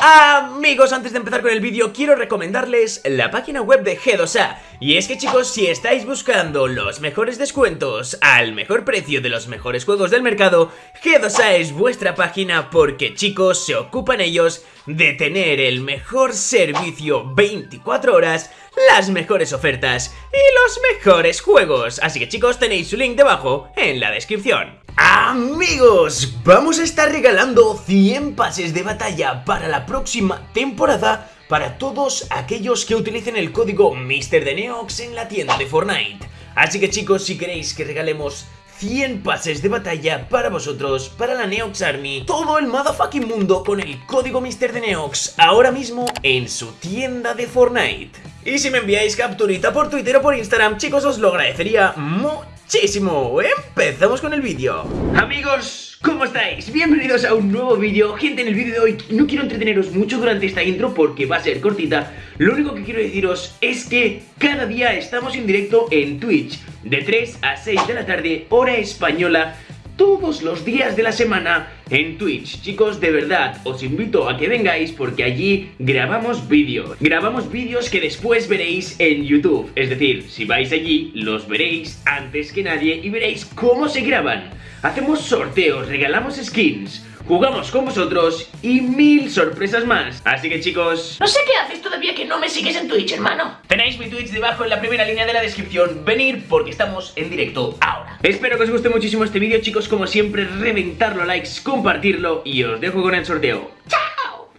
Amigos, antes de empezar con el vídeo quiero recomendarles la página web de G2A Y es que chicos, si estáis buscando los mejores descuentos al mejor precio de los mejores juegos del mercado G2A es vuestra página porque chicos, se ocupan ellos de tener el mejor servicio 24 horas las mejores ofertas y los mejores juegos. Así que chicos, tenéis su link debajo en la descripción Amigos, vamos a estar regalando 100 pases de batalla para la próxima temporada para todos aquellos que utilicen el código MrDeneox en la tienda de Fortnite. Así que chicos, si queréis que regalemos 100 pases de batalla para vosotros, para la Neox Army, todo el motherfucking mundo con el código MrDeneox ahora mismo en su tienda de Fortnite. Y si me enviáis capturita por Twitter o por Instagram, chicos, os lo agradecería mucho muchísimo. Empezamos con el vídeo. Amigos, ¿cómo estáis? Bienvenidos a un nuevo vídeo. Gente, en el vídeo de hoy no quiero entreteneros mucho durante esta intro porque va a ser cortita. Lo único que quiero deciros es que cada día estamos en directo en Twitch de 3 a 6 de la tarde, hora española todos los días de la semana en Twitch. Chicos, de verdad, os invito a que vengáis porque allí grabamos vídeos. Grabamos vídeos que después veréis en YouTube. Es decir, si vais allí, los veréis antes que nadie y veréis cómo se graban. Hacemos sorteos, regalamos skins jugamos con vosotros y mil sorpresas más. Así que chicos... No sé qué haces todavía que no me sigues en Twitch, hermano. Tenéis mi Twitch debajo en la primera línea de la descripción. Venir porque estamos en directo ahora. Espero que os guste muchísimo este vídeo, chicos. Como siempre, reventarlo a likes, compartirlo y os dejo con el sorteo. ¡Chao!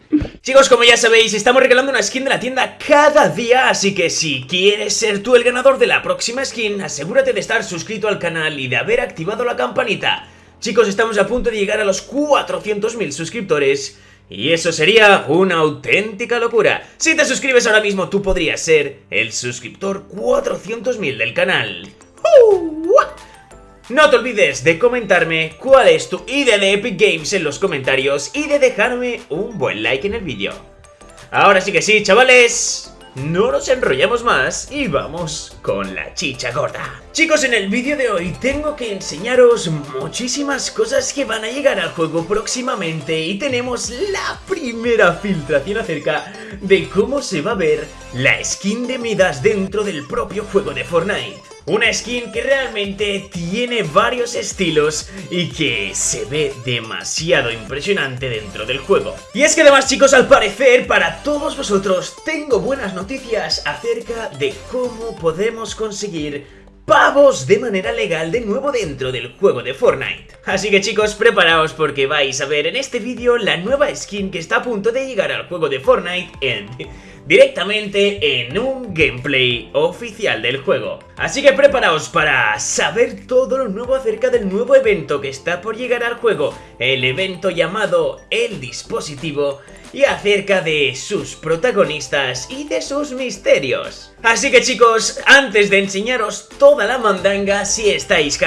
Chicos, como ya sabéis, estamos regalando una skin de la tienda cada día, así que si quieres ser tú el ganador de la próxima skin, asegúrate de estar suscrito al canal y de haber activado la campanita. Chicos, estamos a punto de llegar a los 400.000 suscriptores y eso sería una auténtica locura. Si te suscribes ahora mismo, tú podrías ser el suscriptor 400.000 del canal. No te olvides de comentarme cuál es tu idea de Epic Games en los comentarios y de dejarme un buen like en el vídeo. Ahora sí que sí, chavales. No nos enrollamos más y vamos con la chicha gorda. Chicos, en el vídeo de hoy tengo que enseñaros muchísimas cosas que van a llegar al juego próximamente y tenemos la primera filtración acerca de cómo se va a ver la skin de Midas dentro del propio juego de Fortnite. Una skin que realmente tiene varios estilos y que se ve demasiado impresionante dentro del juego. Y es que además chicos, al parecer para todos vosotros tengo buenas noticias acerca de cómo podemos conseguir pavos de manera legal de nuevo dentro del juego de Fortnite. Así que chicos, preparaos porque vais a ver en este vídeo la nueva skin que está a punto de llegar al juego de Fortnite en directamente en un gameplay oficial del juego. Así que preparaos para saber todo lo nuevo acerca del nuevo evento que está por llegar al juego, el evento llamado El Dispositivo, y acerca de sus protagonistas y de sus misterios. Así que chicos, antes de enseñaros toda la mandanga, si estáis,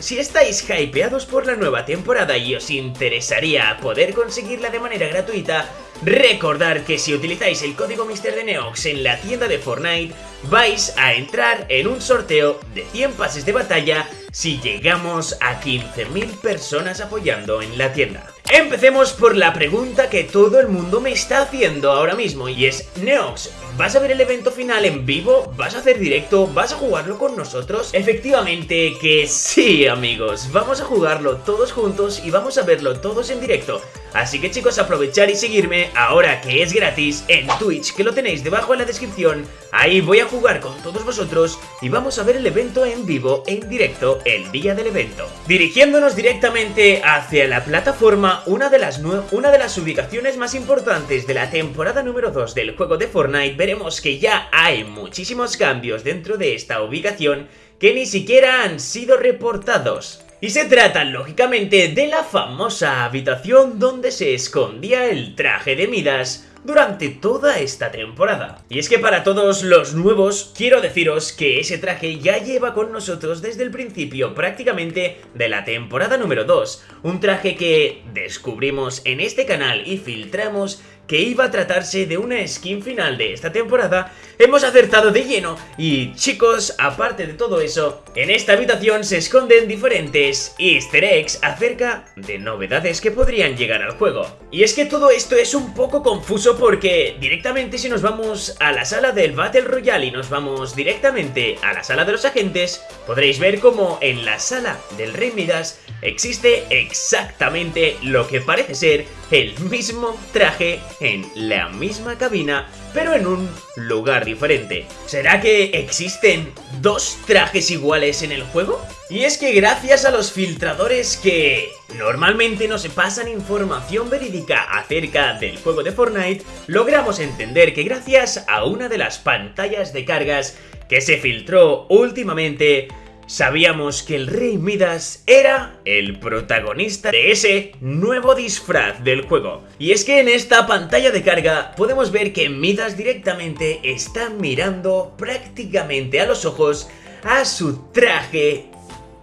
si estáis hypeados por la nueva temporada y os interesaría poder conseguirla de manera gratuita, recordar que si utilizáis el código MrDeneox en la tienda de Fortnite, vais a entrar en un sorteo de 100 pases de batalla si llegamos a 15.000 personas apoyando en la tienda. Empecemos por la pregunta que todo el mundo me está haciendo ahora mismo y es Neox, ¿vas a ver el evento final en vivo? ¿Vas a hacer directo? ¿Vas a jugarlo con nosotros? Efectivamente que sí amigos, vamos a jugarlo todos juntos y vamos a verlo todos en directo Así que chicos aprovechar y seguirme ahora que es gratis en Twitch que lo tenéis debajo en la descripción Ahí voy a jugar con todos vosotros y vamos a ver el evento en vivo, en directo, el día del evento Dirigiéndonos directamente hacia la plataforma una de, las una de las ubicaciones más importantes de la temporada número 2 del juego de Fortnite, veremos que ya hay muchísimos cambios dentro de esta ubicación que ni siquiera han sido reportados. Y se trata, lógicamente, de la famosa habitación donde se escondía el traje de Midas, durante toda esta temporada. Y es que para todos los nuevos, quiero deciros que ese traje ya lleva con nosotros desde el principio prácticamente de la temporada número 2. Un traje que descubrimos en este canal y filtramos que iba a tratarse de una skin final de esta temporada, hemos acertado de lleno y chicos, aparte de todo eso, en esta habitación se esconden diferentes easter eggs acerca de novedades que podrían llegar al juego. Y es que todo esto es un poco confuso porque directamente si nos vamos a la sala del Battle Royale y nos vamos directamente a la sala de los agentes, podréis ver como en la sala del Rey Midas existe exactamente lo que parece ser el mismo traje en la misma cabina, pero en un lugar diferente. ¿Será que existen dos trajes iguales en el juego? Y es que gracias a los filtradores que normalmente nos pasan información verídica acerca del juego de Fortnite, logramos entender que gracias a una de las pantallas de cargas que se filtró últimamente, sabíamos que el Rey Midas era el protagonista de ese nuevo disfraz del juego. Y es que en esta pantalla de carga podemos ver que Midas directamente está mirando prácticamente a los ojos a su traje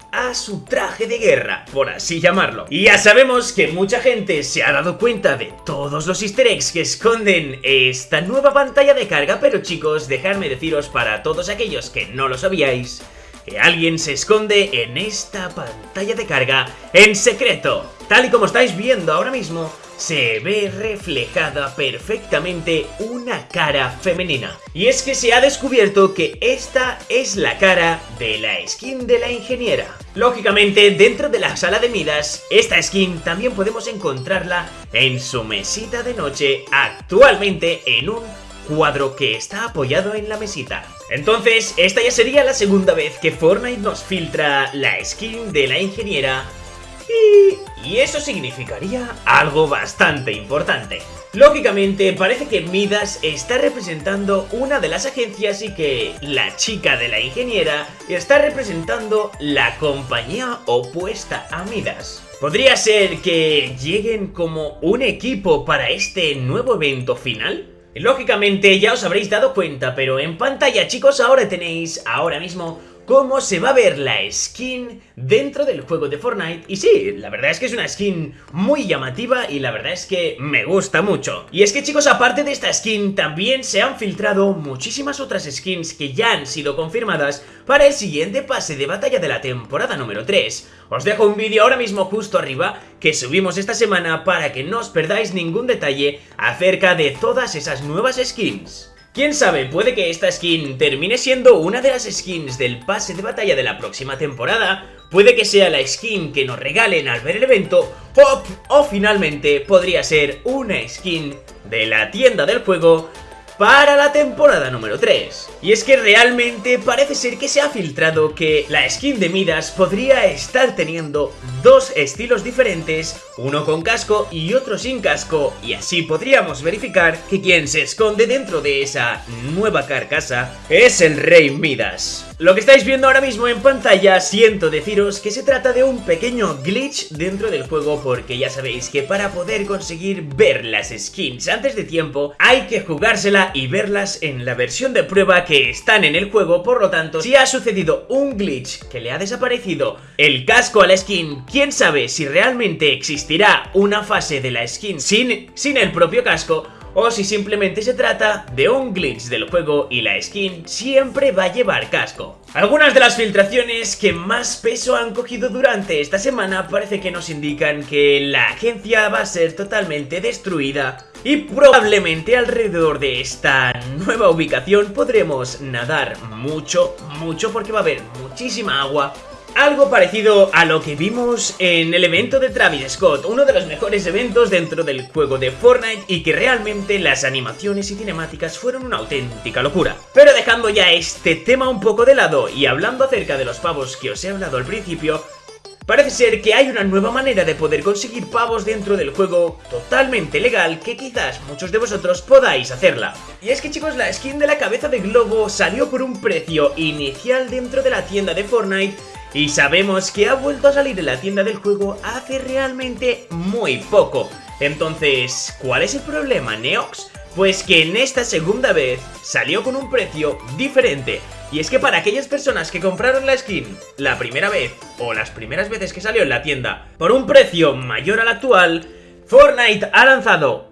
a su traje de guerra, por así llamarlo. Y ya sabemos que mucha gente se ha dado cuenta de todos los easter eggs que esconden esta nueva pantalla de carga, pero chicos, dejadme deciros para todos aquellos que no lo sabíais, que alguien se esconde en esta pantalla de carga en secreto. Tal y como estáis viendo ahora mismo, se ve reflejada perfectamente una cara femenina. Y es que se ha descubierto que esta es la cara de la skin de la ingeniera. Lógicamente, dentro de la sala de Midas, esta skin también podemos encontrarla en su mesita de noche, actualmente en un cuadro que está apoyado en la mesita. Entonces, esta ya sería la segunda vez que Fortnite nos filtra la skin de la ingeniera y, y eso significaría algo bastante importante. Lógicamente, parece que Midas está representando una de las agencias y que la chica de la ingeniera está representando la compañía opuesta a Midas. ¿Podría ser que lleguen como un equipo para este nuevo evento final? Lógicamente ya os habréis dado cuenta, pero en pantalla chicos ahora tenéis ahora mismo cómo se va a ver la skin dentro del juego de Fortnite. Y sí, la verdad es que es una skin muy llamativa y la verdad es que me gusta mucho. Y es que chicos, aparte de esta skin, también se han filtrado muchísimas otras skins que ya han sido confirmadas para el siguiente pase de batalla de la temporada número 3. Os dejo un vídeo ahora mismo justo arriba que subimos esta semana para que no os perdáis ningún detalle acerca de todas esas nuevas skins. Quién sabe, puede que esta skin termine siendo una de las skins del pase de batalla de la próxima temporada, puede que sea la skin que nos regalen al ver el evento, o, o finalmente podría ser una skin de la tienda del juego para la temporada número 3. Y es que realmente parece ser que se ha filtrado que la skin de Midas podría estar teniendo dos estilos diferentes, uno con casco y otro sin casco, y así podríamos verificar que quien se esconde dentro de esa nueva carcasa es el Rey Midas. Lo que estáis viendo ahora mismo en pantalla, siento deciros que se trata de un pequeño glitch dentro del juego porque ya sabéis que para poder conseguir ver las skins antes de tiempo hay que jugársela y verlas en la versión de prueba que están en el juego, por lo tanto, si ha sucedido un glitch que le ha desaparecido el casco a la skin, quién sabe si realmente existirá una fase de la skin sin, sin el propio casco o si simplemente se trata de un glitch del juego y la skin siempre va a llevar casco. Algunas de las filtraciones que más peso han cogido durante esta semana parece que nos indican que la agencia va a ser totalmente destruida y probablemente alrededor de esta nueva ubicación podremos nadar mucho, mucho porque va a haber muchísima agua algo parecido a lo que vimos en el evento de Travis Scott, uno de los mejores eventos dentro del juego de Fortnite y que realmente las animaciones y cinemáticas fueron una auténtica locura. Pero dejando ya este tema un poco de lado y hablando acerca de los pavos que os he hablado al principio, Parece ser que hay una nueva manera de poder conseguir pavos dentro del juego totalmente legal que quizás muchos de vosotros podáis hacerla. Y es que chicos, la skin de la cabeza de globo salió por un precio inicial dentro de la tienda de Fortnite y sabemos que ha vuelto a salir en la tienda del juego hace realmente muy poco. Entonces, ¿cuál es el problema, Neox? Pues que en esta segunda vez salió con un precio diferente. Y es que para aquellas personas que compraron la skin la primera vez o las primeras veces que salió en la tienda por un precio mayor al actual, Fortnite ha lanzado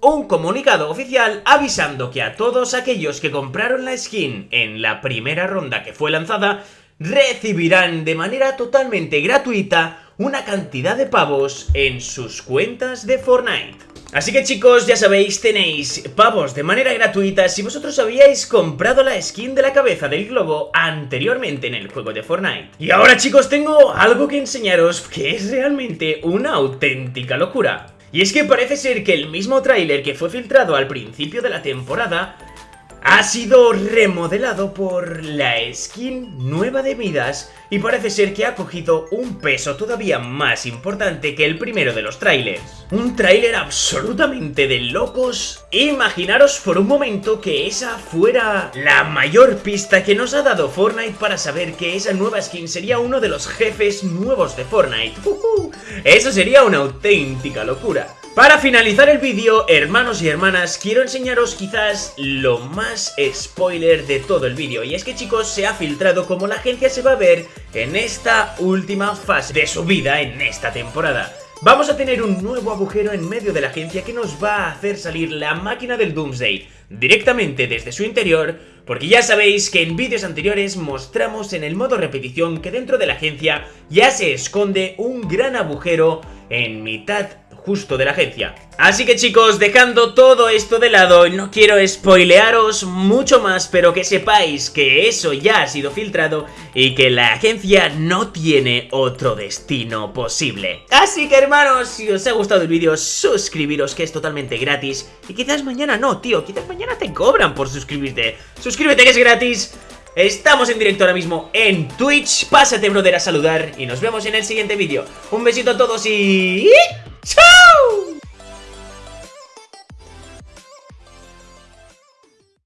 un comunicado oficial avisando que a todos aquellos que compraron la skin en la primera ronda que fue lanzada recibirán de manera totalmente gratuita una cantidad de pavos en sus cuentas de Fortnite. Así que chicos, ya sabéis, tenéis pavos de manera gratuita si vosotros habíais comprado la skin de la cabeza del globo anteriormente en el juego de Fortnite. Y ahora chicos, tengo algo que enseñaros que es realmente una auténtica locura. Y es que parece ser que el mismo tráiler que fue filtrado al principio de la temporada ha sido remodelado por la skin nueva de Midas y parece ser que ha cogido un peso todavía más importante que el primero de los trailers. Un tráiler absolutamente de locos. Imaginaros por un momento que esa fuera la mayor pista que nos ha dado Fortnite para saber que esa nueva skin sería uno de los jefes nuevos de Fortnite. Eso sería una auténtica locura. Para finalizar el vídeo, hermanos y hermanas, quiero enseñaros quizás lo más spoiler de todo el vídeo. Y es que chicos, se ha filtrado cómo la agencia se va a ver en esta última fase de su vida en esta temporada. Vamos a tener un nuevo agujero en medio de la agencia que nos va a hacer salir la máquina del Doomsday directamente desde su interior, porque ya sabéis que en vídeos anteriores mostramos en el modo repetición que dentro de la agencia ya se esconde un gran agujero en mitad justo de la agencia. Así que chicos, dejando todo esto de lado, no quiero spoilearos mucho más, pero que sepáis que eso ya ha sido filtrado y que la agencia no tiene otro destino posible. Así que hermanos, si os ha gustado el vídeo, suscribiros que es totalmente gratis y quizás mañana no, tío, quizás mañana te cobran por suscribirte. Suscríbete que es gratis. Estamos en directo ahora mismo en Twitch, pásate brother a saludar y nos vemos en el siguiente vídeo. Un besito a todos y... ¡Chao!